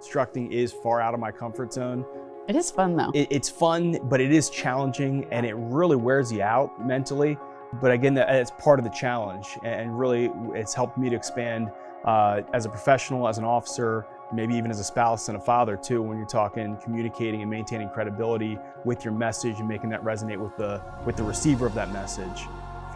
Instructing is far out of my comfort zone. It is fun though. It, it's fun, but it is challenging and it really wears you out mentally. But again, it's part of the challenge and really it's helped me to expand uh, as a professional, as an officer, maybe even as a spouse and a father too, when you're talking communicating and maintaining credibility with your message and making that resonate with the, with the receiver of that message.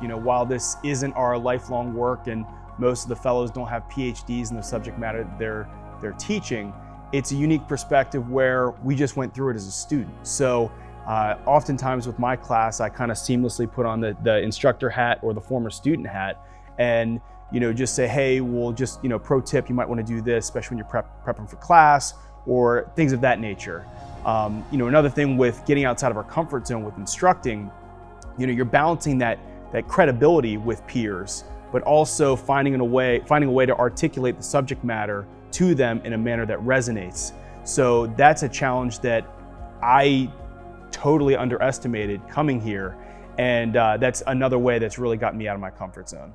You know, while this isn't our lifelong work and most of the fellows don't have PhDs in the subject matter they're, they're teaching, it's a unique perspective where we just went through it as a student. So uh, oftentimes with my class, I kind of seamlessly put on the, the instructor hat or the former student hat and you know, just say, hey, well, just, you know, pro tip, you might want to do this, especially when you're prep, prepping for class or things of that nature. Um, you know, another thing with getting outside of our comfort zone with instructing, you know, you're balancing that, that credibility with peers, but also finding a way, finding a way to articulate the subject matter to them in a manner that resonates. So that's a challenge that I totally underestimated coming here. And uh, that's another way that's really got me out of my comfort zone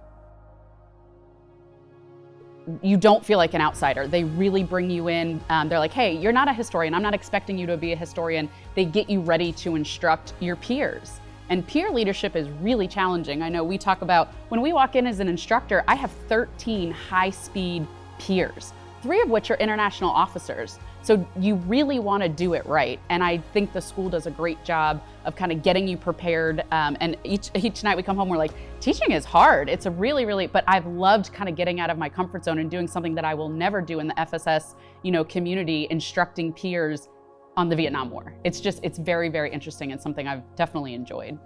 you don't feel like an outsider. They really bring you in. Um, they're like, hey, you're not a historian. I'm not expecting you to be a historian. They get you ready to instruct your peers. And peer leadership is really challenging. I know we talk about when we walk in as an instructor, I have 13 high speed peers, three of which are international officers. So you really want to do it right. And I think the school does a great job of kind of getting you prepared. Um, and each, each night we come home, we're like, teaching is hard. It's a really, really, but I've loved kind of getting out of my comfort zone and doing something that I will never do in the FSS you know, community, instructing peers on the Vietnam War. It's just, it's very, very interesting and something I've definitely enjoyed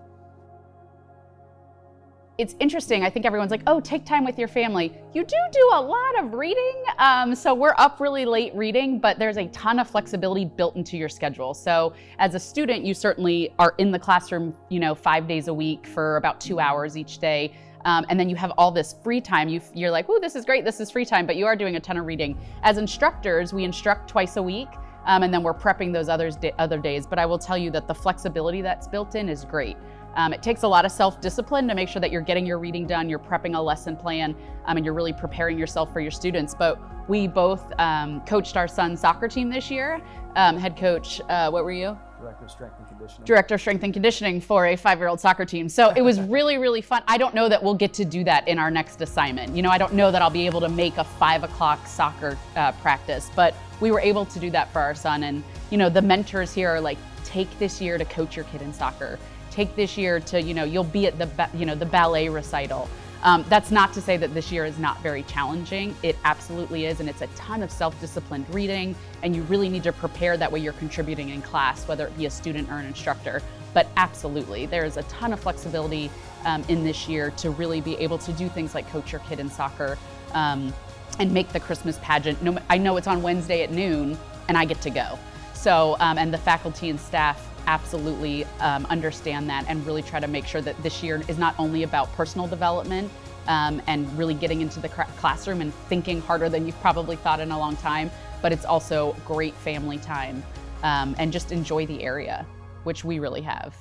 it's interesting. I think everyone's like, oh, take time with your family. You do do a lot of reading. Um, so we're up really late reading, but there's a ton of flexibility built into your schedule. So as a student, you certainly are in the classroom, you know, five days a week for about two hours each day. Um, and then you have all this free time. You, you're like, oh, this is great, this is free time, but you are doing a ton of reading. As instructors, we instruct twice a week. Um, and then we're prepping those others other days. But I will tell you that the flexibility that's built in is great. Um, it takes a lot of self-discipline to make sure that you're getting your reading done, you're prepping a lesson plan, um, and you're really preparing yourself for your students. But we both um, coached our son's soccer team this year. Um, head coach, uh, what were you? Director of Strength and Conditioning. Director of Strength and Conditioning for a five-year-old soccer team. So it was really, really fun. I don't know that we'll get to do that in our next assignment. You know, I don't know that I'll be able to make a five o'clock soccer uh, practice, but we were able to do that for our son. And, you know, the mentors here are like, take this year to coach your kid in soccer take this year to, you know, you'll be at the, you know, the ballet recital. Um, that's not to say that this year is not very challenging. It absolutely is, and it's a ton of self-disciplined reading, and you really need to prepare that way you're contributing in class, whether it be a student or an instructor. But absolutely, there is a ton of flexibility um, in this year to really be able to do things like coach your kid in soccer um, and make the Christmas pageant. No, I know it's on Wednesday at noon, and I get to go. So, um, and the faculty and staff absolutely um, understand that and really try to make sure that this year is not only about personal development um, and really getting into the classroom and thinking harder than you've probably thought in a long time, but it's also great family time um, and just enjoy the area, which we really have.